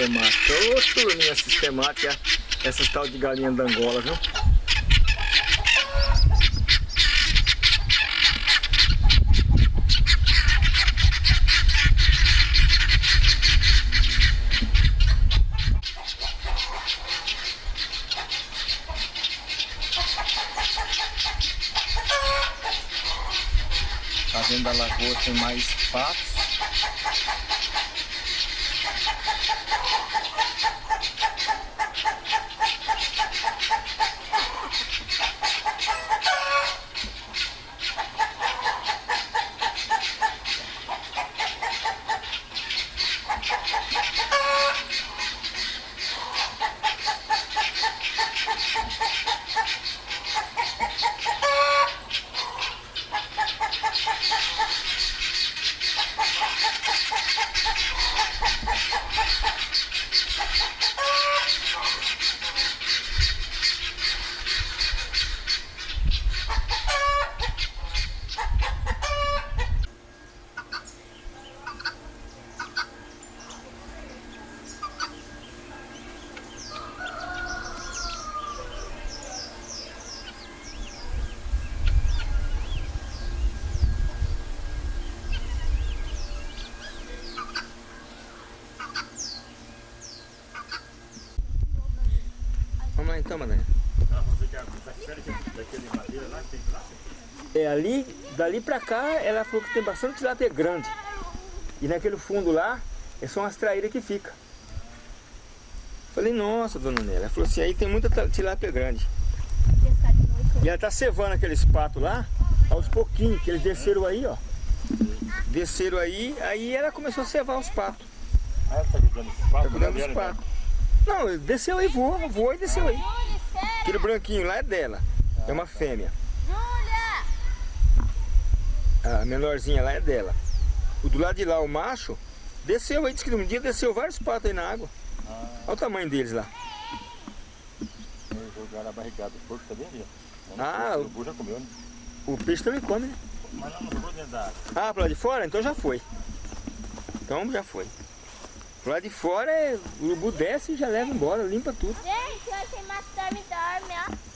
Sistemática. Ô, turminha sistemática, essas tal de galinha da Angola, viu? Tá vendo a lagoa tem mais patos. ハハハハ! Então, Madalena. É ali, dali pra cá, ela falou que tem bastante tilápia grande. E naquele fundo lá, é só umas traíras que fica. Falei, nossa, dona Nélia. Ela falou assim, aí tem muita tilápia grande. E ela tá cevando aqueles patos lá, aos pouquinhos, que eles desceram aí, ó. Desceram aí, aí ela começou a cevar os patos. Ah, ela tá cuidando dos patos? Tá cuidando dos patos. Não, desceu aí, voou, voou e desceu aí. Aquele branquinho lá é dela. É uma fêmea. A menorzinha lá é dela. O do lado de lá, o macho, desceu aí, disse que um dia desceu vários patos aí na água. Olha o tamanho deles lá. Jogaram a barrigada do porco também ali. Ah, o urubu já comeu, né? O peixe também come, né? Mas não, não jogou dentro da água. Ah, pro lado de fora? Então já foi. Então já foi. Pro lado de fora, é, o urubu desce e já leva embora, limpa tudo. Gente, hoje tem mais dorme, dorme, ó.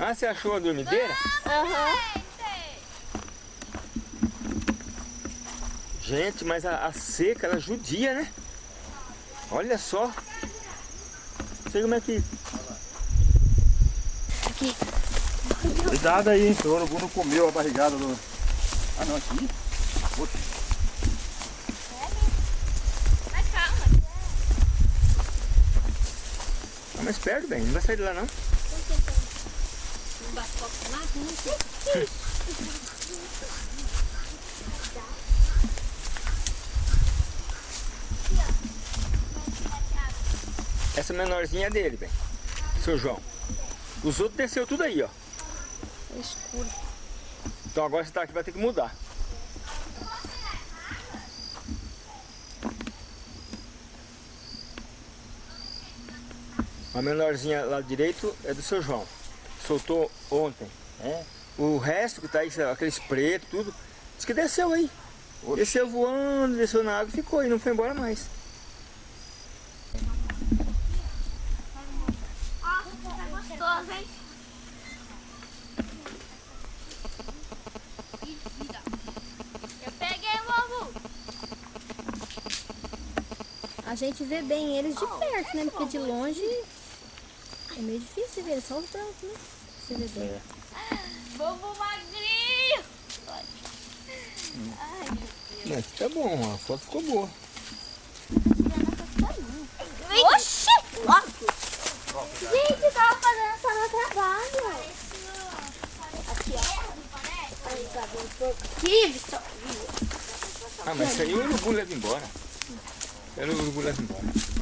Ah, você achou a dormideira? Aham. Gente, mas a, a seca, ela judia, né? Olha só. Não sei como é que... Aqui. Cuidado aí, hein? O urubu não comeu a barrigada do... Ah, não, aqui? Poxa. Mas calma. Tá mais perto, bem. Não vai sair de lá, não. Não bate copo lá? Não sei. Essa menorzinha é dele, bem. Seu João. Os outros desceu tudo aí, ó. É escuro. Então agora você tá aqui, vai ter que mudar. A menorzinha lá direito é do seu João. Soltou ontem. É? O resto que tá aí, aqueles pretos, tudo, diz que desceu aí. Oxe. Desceu voando, desceu na água e ficou aí, não foi embora mais. Tá gostoso, hein? Eu peguei o ovo. A gente vê bem eles de perto, né? Porque de longe é meio difícil ver, só os brancos, né? Você vê bem. Ovo magrinho. Ai, meu Deus. Mas tá bom, a foto ficou boa. Oxi! Ó. Gente, tava fazendo só no trabalho. Aqui, ó. Aí, tá bem pouco. Aqui, Vitor. Ah, mas isso aí o urubu leva embora. Era o urubu leva embora.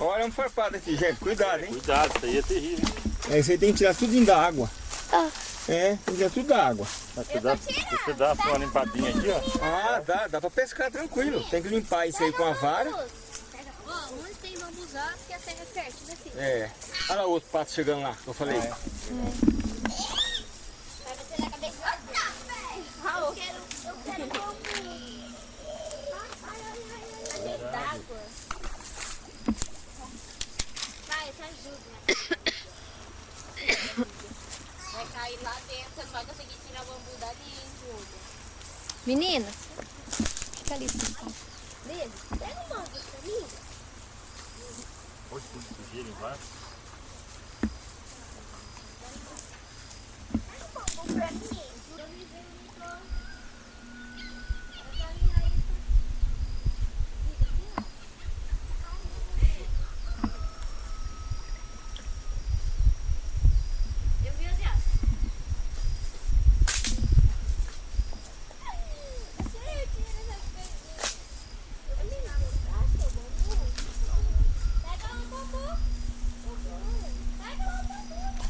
Olha um farpado aqui, gente. Cuidado, hein? Cuidado, isso aí é terrível. É, isso aí tem que tirar tudo da água. Ah. É, tem que tirar tudo da água. Você dá, você dá uma limpadinha aqui, ó. Ah, dá, dá pra pescar tranquilo. Tem que limpar isso aí com a vara. Onde tem bambuzá, porque a terra é fértil, né, filho? É. Olha lá o outro pato chegando lá, que eu falei. Ah, o quê? d'água. Vai, te ajuda. Vai cair lá dentro, você não vai conseguir tirar o bambu dali, hein, Júlia? Meninas, fica ali. Beleza, pega uma mim. Pode tudo sujeira embaixo. Pega um bambu pra mim. Eu vi assim, ó. Pega um bambu. Pega um bambu.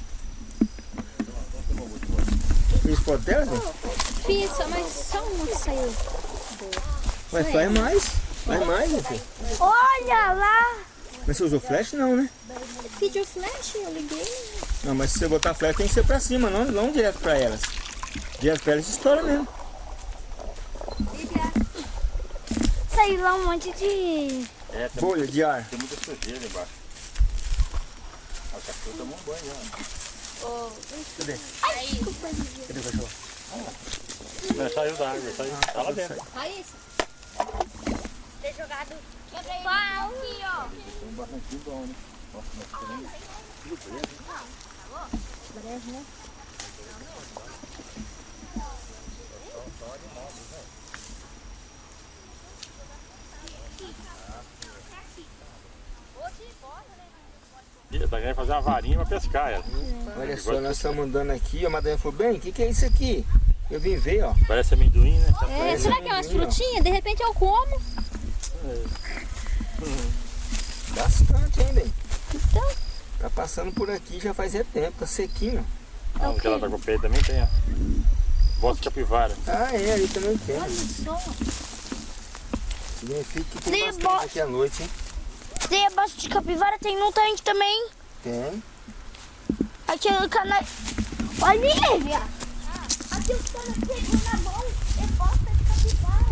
Fiz potel, né? Fiz, só- mas só uma saiu. Mas faz mais. Faz mais, meu filho. Olha lá. Mas você usou flash não, né? Pediu flash, eu liguei. Não, mas se você botar flash tem que ser pra cima, não, não direto pra elas. Direto pra elas estoura mesmo. Saiu lá um monte de... É, tem, Bolha de ar. tem muita sujeira embaixo. O cachorro tomou um banho já. Cadê? Aí. Cadê o cachorro? Não, saiu da água, saiu. Tá lá dentro. Raíssa, Ter jogado... Pau. Aqui, ó. Tem um barranquinho bom, né? Nossa, mas também. breve, né? Ih, Tá querendo fazer uma varinha pra pescar ela. Olha só, nós estamos andando aqui, a madrinha falou, bem, o que, que é isso aqui? Eu vim ver, ó. Parece amendoim, né? É, será que é umas frutinhas? De repente eu como. Bastante, hein, bem? Então, Tá passando por aqui já faz é tempo, tá sequinho. Ah, onde ela tá com o peito também tem, ó. Bosta de capivara. Ah, é, ali também tem. olha só. Significa que tem Tem bastante bo- aqui à noite, hein? Tem a bosta de capivara, tem no tanque também. Tem. Aqui no canal. Olha, Lívia. Pegou na mão é bosta de capivara.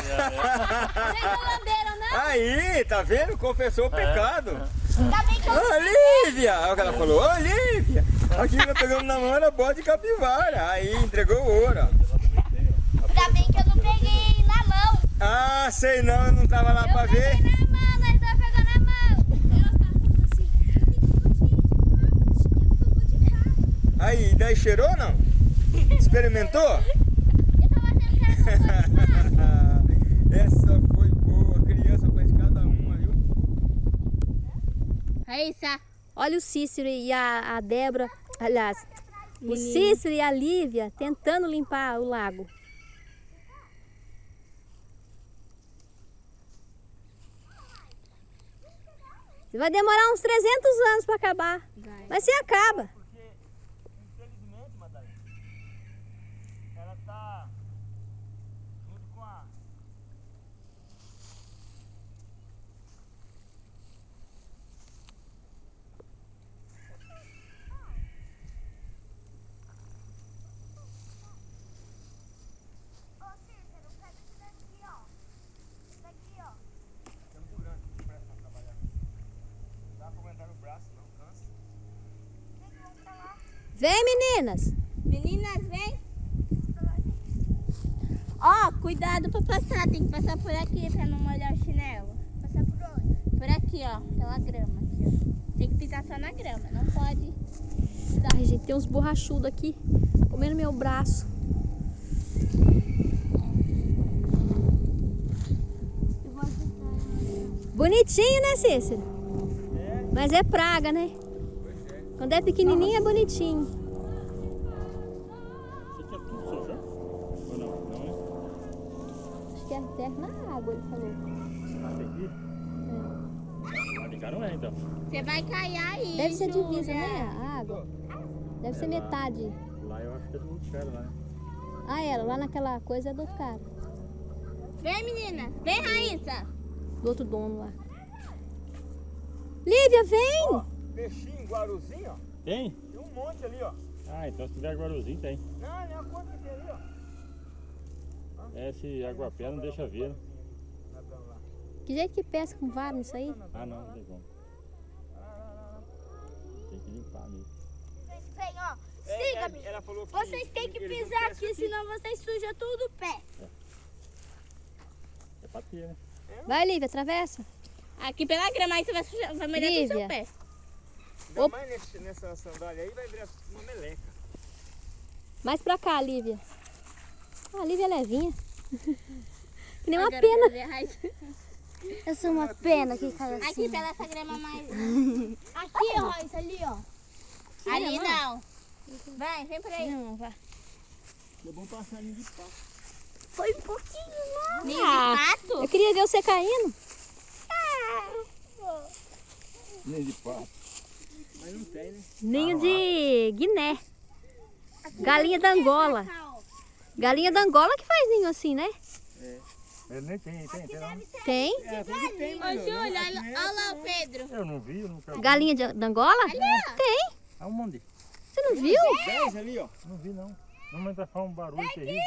Vocês não lamberam, não? Aí, tá vendo? Confessou o pecado. Ainda bem que eu, Ô, Lívia! Olha o que ela falou. Ô, Lívia! Aqui que eu pegando na mão era bode de capivara. Aí, entregou o ouro, ainda bem que eu não peguei na mão. Ah, sei não, eu não tava lá pra ver. Peguei na mão, nós dois pegando na mão. Aí, daí cheirou ou não? Experimentou? Essa foi boa, criança faz cada uma, viu? Raíssa, olha o Cícero e a, a Débora, aliás, o Cícero e a Lívia tentando limpar o lago. Vai demorar uns 300 anos para acabar. Mas se acaba. Ela tá junto com a. É muito grande, não presta pra trabalhar. Não dá pra aguentar no braço, não, cansa. Vem, meninas. Meninas, vem. Ó, cuidado pra passar. Tem que passar por aqui pra não molhar o chinelo. Passar por onde? Por aqui, ó. Pela grama. Aqui, ó. Tem que pisar só na grama. Não pode. Ai, gente, tem uns borrachudos aqui comendo meu braço. Eu vou ajudar. Bonitinho, né, Cícero? Mas é praga, né? Quando é pequenininho é bonitinho. Ele falou. Ah, tem aqui? Lá de cá não é, então. Você vai cair aí. Deve ser divisa, né? A água. Deve ser metade. Lá eu acho que é do outro cara lá, né? Ah, era. Lá naquela coisa é do outro cara. Vem, menina. Vem, Raíssa. Do outro dono lá. Lívia, vem! Ó, peixinho, guaruzinho, ó. Tem? Tem um monte ali, ó. Ah, então se tiver guaruzinho tem. Não, não é a quanto que tem ali, ó. É, esse aguapé não deixa ver. né? Que jeito que pesca com vara nisso aí? Ah, não, não tem como. Tem que limpar mesmo. Vem, ó. É, Siga-me. ela falou que Vocês têm que pisar pescam aqui, senão vocês sujam tudo o pé. É pra ter, né? Vai, Lívia, atravessa. Aqui pela grama, aí você vai, sujar, vai molhar todo o seu Lívia. pé. Ainda mais nesse- nessa sandália aí vai virar uma meleca. Mais pra cá, Lívia. Ah, a Lívia é levinha. que nem uma Agora pena. Eu sou uma pena que cai assim. Aqui pela essa grama mais. Aqui, ó, isso ali, ó. Ali não. Vem, vem por aí. Não, vai. É bom passar de pato. Foi um pouquinho, não. Ninho Ah. de pato? Eu queria ver você caindo. Nem de pato. Mas não tem, né? Ninho de Guiné. Galinha da Angola. Galinha da Angola que faz ninho assim, né? Ele nem tem, tem, tem não. Tem. É, tem, Ô, Júlia, olha, aqui é lá o Pedro. Eu não vi, eu nunca vi. Galinha de, da Angola? Tem. Aonde? Você não viu? 10 ali, ó. Não vi, não. Não, mas vai fazer um barulho terrível.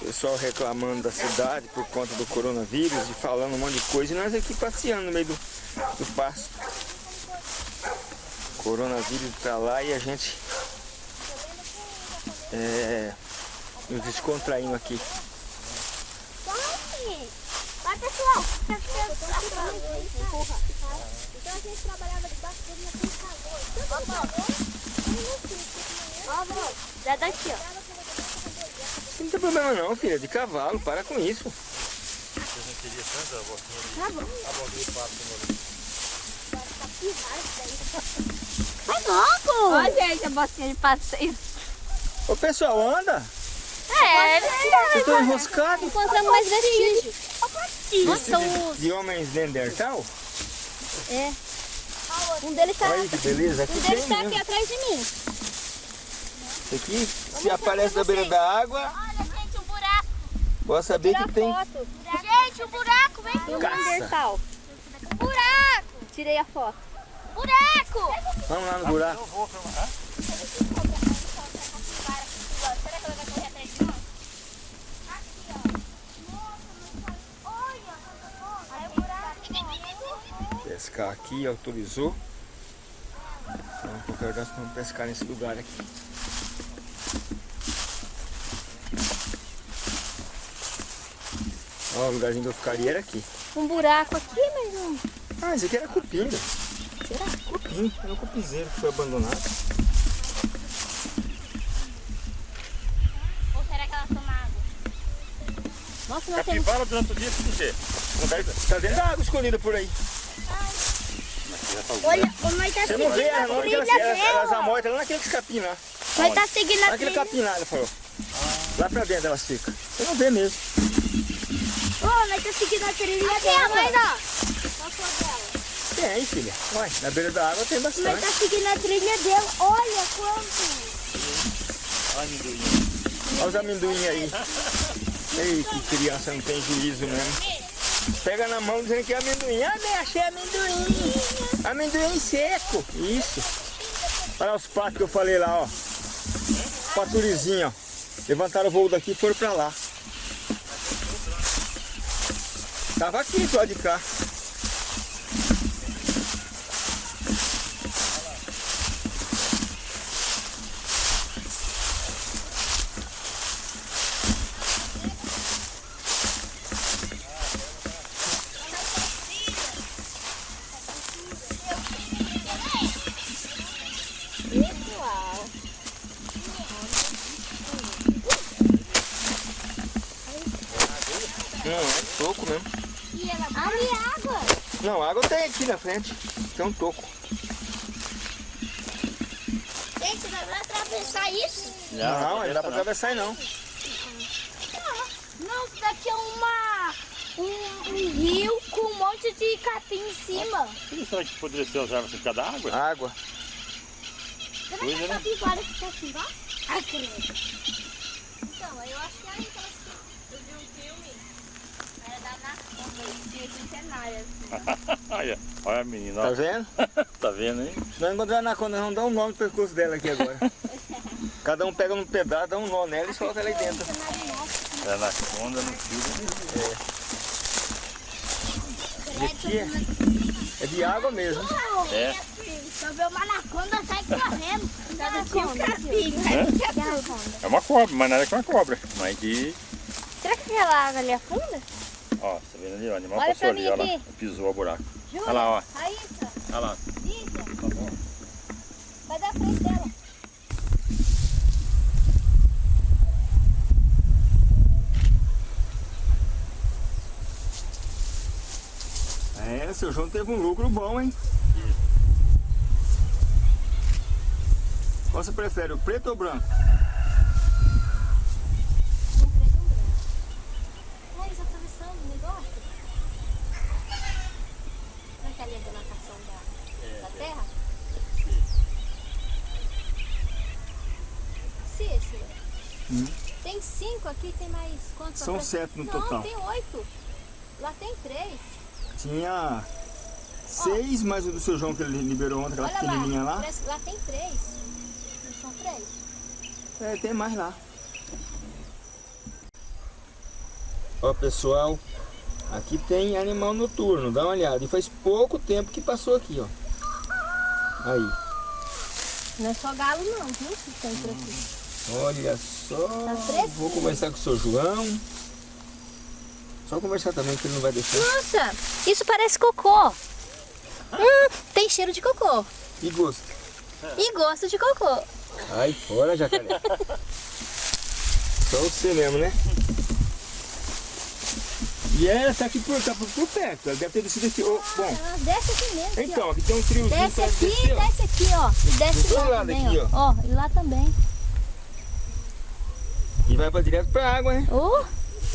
Pessoal reclamando da cidade por conta do coronavírus e falando um monte de coisa e nós aqui passeando no meio do, do pasto. Coronavírus pra lá e a gente é, nos descontraindo aqui. Vai, pessoal. Então a gente trabalhava debaixo dele naquele calor. Ó, daqui, ó. Não tem problema não, filha, de cavalo, para com isso. Vai logo. Ó, gente, a bocinha de passeio. Ô pessoal, anda! É, Vocês estão enroscados? Encontramos mais vestígios. Nossa, de, de homens Neandertal? É. Um deles tá, Olha aí que beleza, aqui um tem deles tá aqui atrás de mim. Isso aqui, se aparece da beira da água, Olha, gente, um buraco. pode saber que tem foto. Gente, um buraco, vem. Tem um. Neandertal. Buraco. Tirei a foto. Buraco. Vamos lá no buraco. Será que ela vai correr atrás de nós? Aqui, ó. Olha. Aí o buraco. Pescar aqui, autorizou. Então, qualquer hora nós vamos pescar nesse lugar aqui. Ó, o lugarzinho que eu ficaria era aqui. Um buraco aqui, mas não. Ah, esse aqui era cupim. Será? Cupim, era um cupizeiro que foi abandonado. Ou será que ela toma água? Nossa, nós temos. Capivara durante o dia, por quê? Não vai... Tá dentro da água escondida por aí. Olha, o mãe tá Você não vê ela, não, que elas, elas, amortam lá naquele capim lá. Vai tá seguindo a Naquele trilha. capim lá, ela falou. Lá pra dentro elas ficam. Você não vê mesmo. Ô, nós tá seguindo a trilha dela. Mas, ó, Tem, filha. Olha, na beira da água tem bastante. tá seguindo a trilha dela. Olha quanto. Olha os amendoim aí. Ei, que criança não tem juízo mesmo. Pega na mão dizendo que é amendoim. Ah, bem, achei amendoim. Amendoim seco. Isso. Olha os patos que eu falei lá, ó. Paturizinho, ó. Levantaram o voo daqui e foram pra lá. Tava aqui do lado de cá. Toco mesmo. Ali é água. Não, água tem aqui na frente. Tem um toco. Gente, nós vamos atravessar isso? Não, não dá pra atravessar não. Não, isso daqui é uma... Um, um rio com um monte de capim em cima. Que será que poderia ser as árvores por causa da água? Água. Será que é, a né? capivara fica assim embaixo? Ai, credo. Então, eu acho que é aí que elas ficam. Eu vi um filme. Era da Anaconda. Tinha centenária, assim. Olha, olha a menina, Tá ó. vendo? tá vendo, hein? Se nós encontrar a anaconda, nós vamos dar um nó no pescoço dela aqui agora. Cada um pega um pedaço, dá um nó nela e solta ela aí dentro. É anaconda no fio. E aqui é, é de água mesmo. É. Só vê uma anaconda, sai correndo. É. É uma cobra, mas nada que uma cobra. Mas que, Será que aquela água ali afunda? Ó, tá vendo ali, o animal Olha passou ali, mim ó lá, aqui. pisou o buraco. Júlia, Olha lá, ó. Raíssa, Olha lá. Lígia, Tá bom. vai dar frente dela. É, seu João teve um lucro bom, hein? Qual você prefere, o preto ou o branco? Um preto e um branco. Raíssa, atravessando o negócio. Será que ali é a demarcação da, da terra? Cícero, Hum. tem cinco aqui, tem mais quantos? São sete no Não, total. tem oito. Lá tem três. Tinha seis, mas o do seu João que ele liberou ontem, aquela Olha pequenininha lá, lá. lá tem três. Não são três? É, tem mais lá. Ó pessoal, aqui tem animal noturno, dá uma olhada. E faz pouco tempo que passou aqui, ó. Aí, Não é só galo não, viu? Que tem por aqui. Olha só. Tá. Vou conversar com o seu João. Só conversar também que ele não vai deixar. Nossa, isso parece cocô. Hum, tem cheiro de cocô. E gosto. E gosto de cocô. Ai, fora, jacaré. Só você mesmo, né? E ela tá aqui por, tá por, por perto. Ela deve ter descido aqui. Ô, bom, Ah, desce aqui mesmo. aqui, então, aqui tem um ó. Desce aqui, desce aqui, ó. E desce lá também, aqui, ó. Ó, e lá também. E vai pra direto pra água, né? Oh,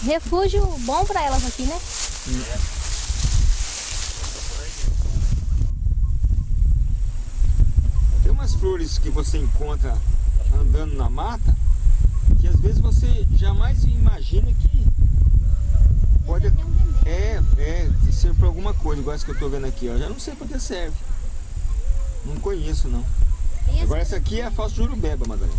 refúgio bom pra elas aqui, né? Tem umas flores que você encontra andando na mata que às vezes você jamais imagina que pode. Remédio. É, é, serve pra alguma coisa, igual essa que eu tô vendo aqui, ó. Já não sei pra que serve. Não conheço não. Agora essa aqui é a falsa jurubeba, Madalena.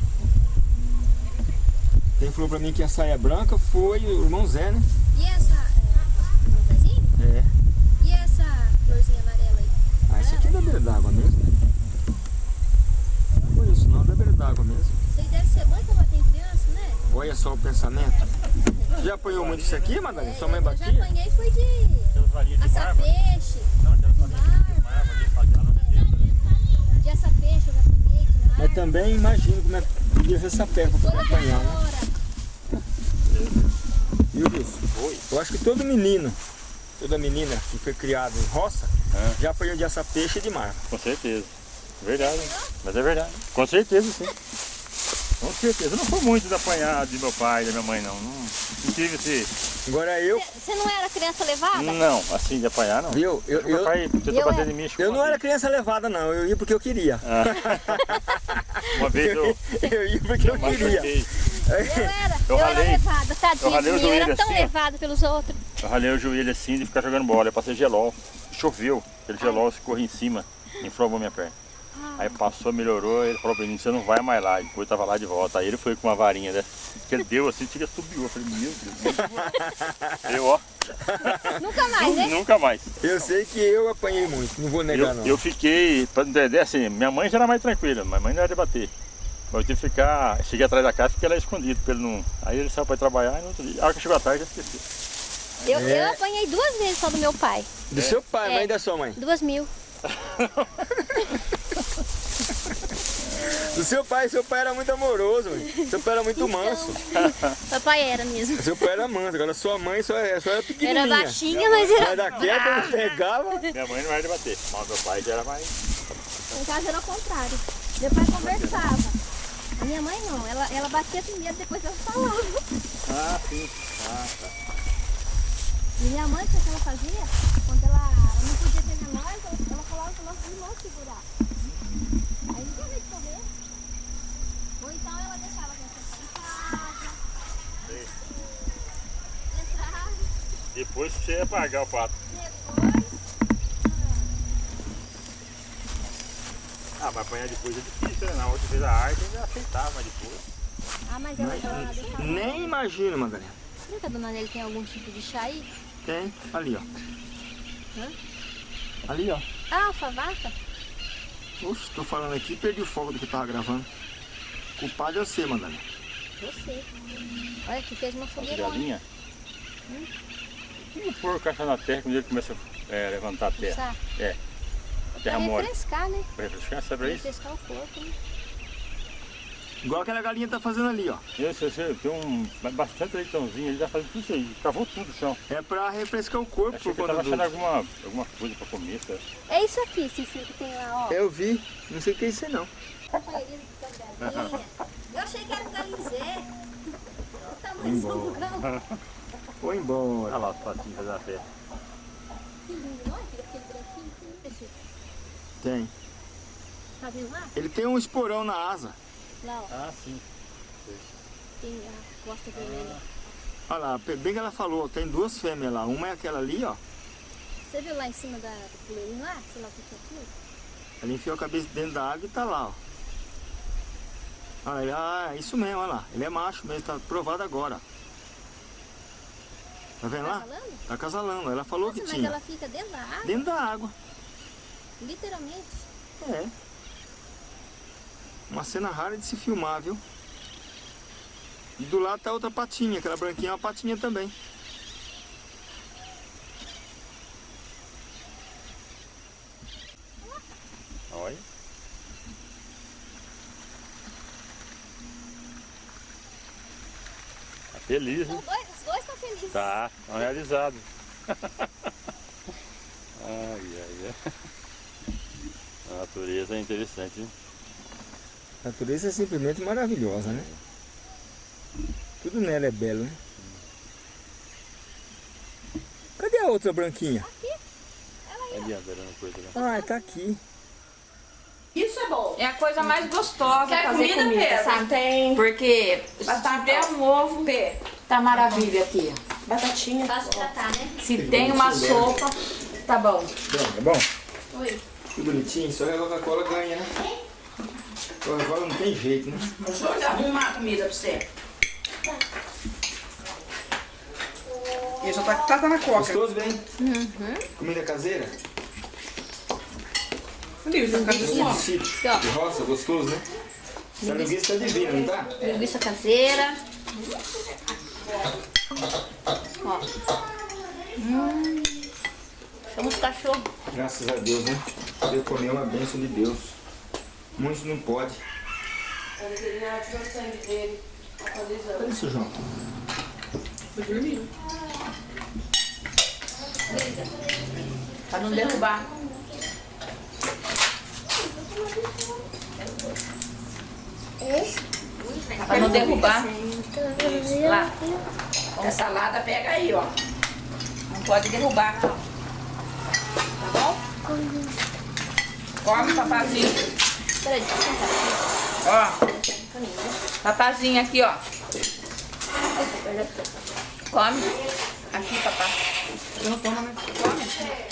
Quem falou pra mim que a saia branca foi o irmão Zé, né? E essa, é, pezinho? É. E essa florzinha amarela aí? Ah, isso aqui é da beira d'água mesmo. Não conheço não, é da beira d'água mesmo. Isso aí deve ser bom pra bater em criança, né? Olha só o pensamento. Já apanhou muito isso aqui, Madalena? Sua mãe eu já batia? apanhei foi de Tem assar mármore. peixe. Não, tem de mármore, de fagiana, não tem. De assar peixe, eu já apanhei. Mas também imagino como é que podia ser essa perna pra poder apanhar, né? hora. Viu, Wilson? Oi. Eu acho que todo menino, toda menina que foi criada em roça, É. já apanhou de assa peixe e de mar. Com certeza. Verdade. Mas é verdade. Com certeza, sim. Com certeza. Eu não fui muito de apanhar de meu pai e da minha mãe, não. Não, não tive esse. Agora eu, Você não era criança levada? Não, assim, de apanhar, não. viu? Eu, Meu eu, pai tentou eu bater era- em mim. eu não era criança levada não, eu ia porque eu queria. Uma vez eu. Eu ia porque eu eu queria. Eu era, Eu eu, era ralei- levada, tadinha. eu ralei o eu era tão assim, ó. levada pelos outros. Eu ralei o joelho assim de ficar jogando bola. Eu passei gelol. Choveu. Aquele gelol escorreu em cima. Inflamou minha perna. Aí passou, melhorou. Ele falou pra mim: você não vai mais lá. Depois eu tava lá de volta. Aí ele foi com uma varinha dessa. Que ele deu assim, tira subiu. Eu falei: meu Deus. Eu, ó. Nunca mais, né? Nunca mais. Eu sei que eu apanhei muito, não vou negar Eu, não. eu fiquei, pra entender assim, minha mãe já era mais tranquila, minha mãe não era de bater. Mas eu tive que ficar, cheguei atrás da casa e fiquei lá escondido, pra ele não. Aí ele saiu pra ir trabalhar e no outro dia, a hora que chegou à tarde já esqueci. Eu, É. eu apanhei duas vezes só do meu pai. Do seu pai, É. mãe da sua mãe. Duas mil. Do seu pai, seu pai era muito amoroso, mãe. seu pai era muito manso. Papai era mesmo. Seu pai era manso, agora sua mãe só, só era pequenininha. Era baixinha, mas era. Mas da queda ele pegava. Minha mãe não era de bater, mas meu pai já era mais. Em casa era o contrário. Meu pai conversava. Minha mãe não, ela, ela batia primeiro, depois ela falava. Ah, sim. E minha mãe, o que ela fazia? Quando ela não podia pegar nós, ela, ela falava para nossos irmãos segurar. Aí não tinha jeito de correr. Ou então ela deixava a gente em casa. Entrar. Depois você ia pagar o pato. Mas apanhar depois é difícil, né? Na outra vez a arte ainda aceitava, mas depois. Ah, mas ela tá deixa Nem imagino, Madalena. Será que a dona Nelly tem algum tipo de chá aí? Tem, ali, ó. Hã? Ali, ó. Ah, alfavaca? Oxe, tô falando aqui perdi o foco do que eu tava gravando. Culpado é você, Madalena. Você. Olha, aqui fez uma fogueira. galinhas. Vamos pôr o caixa na terra quando ele começa a é, levantar a terra. É. Terra mole. refrescar, né? Pra refrescar, sabe pra isso? Refrescar o corpo, né? Igual aquela galinha tá fazendo ali, ó. Esse, esse, tem um, bastante leitãozinho, ele tá fazendo tudo isso aí, cavou tudo o chão. É pra refrescar o corpo. Achei que tava achando do- alguma, alguma coisa pra comer, sabe? É isso aqui, Cicinho, que tem lá, ó. Eu vi, não sei o que é isso aí, não. Eu achei que era um galinzé. O tamanho do grão. Vou embora. Olha lá os patinhos fazendo a festa. Que lindo, não é? Aquele branquinho. Esse, Tem. Tá vendo lá? Ele tem um esporão na asa. Lá, ó. Ah, sim. Tem a costa vermelha. Olha lá, bem que ela falou, tem duas fêmeas lá. Uma é aquela ali, ó. Você viu lá em cima da, do puleirinho lá? Sei lá o que é aquilo? Ela enfiou a cabeça dentro da água e tá lá, ó. Ele- ah, é isso mesmo, olha lá. Ele é macho mesmo, tá provado agora. Tá vendo Tá lá? falando? Tá casalando. Ela falou Nossa, que mas tinha. ela fica dentro da água? Dentro da água. Literalmente. É. Uma cena rara de se filmar, viu? E do lado tá outra patinha, aquela branquinha é uma patinha também. Olha. Tá feliz, hein? Os dois, os dois estão felizes. Tá, estão realizados. ai, ai, ai. A natureza é interessante, hein? A natureza é simplesmente maravilhosa, né? Tudo nela é belo, né? Cadê a outra branquinha? Coisa lá. Ah, tá aqui. Isso é bom. É a coisa mais gostosa Quer fazer comida, comida, Pedro? sabe? Tem. Porque se Batata. tiver um ovo, Pê, tá maravilha aqui. batatinha. Tratar, né? Se tem uma sopa, tá bom. Bom, tá bom? Oi. Que bonitinho, só a Coca-Cola ganha, né? Coca-Cola não tem jeito, né? Deixa eu arrumar a comida pra você. Isso tá, tá, tá na coca. Gostoso, bem? Comida caseira? Isso, tá De sítio, de roça, gostoso, né? Essa linguiça tá divina, não tá? Linguiça caseira. Ó. Hum. Chama os cachorros. Graças a Deus, né? Poder comer é uma bênção de Deus. Muitos não podem. Olha isso, João. Pra não derrubar. Pra não derrubar. Lá. A salada pega aí, ó. Não pode derrubar. Tá Come, papazinho. Peraí, deixa eu sentar. Ó, Papazinho aqui, ó. Come. Aqui, papá. eu não tomo, né? Come.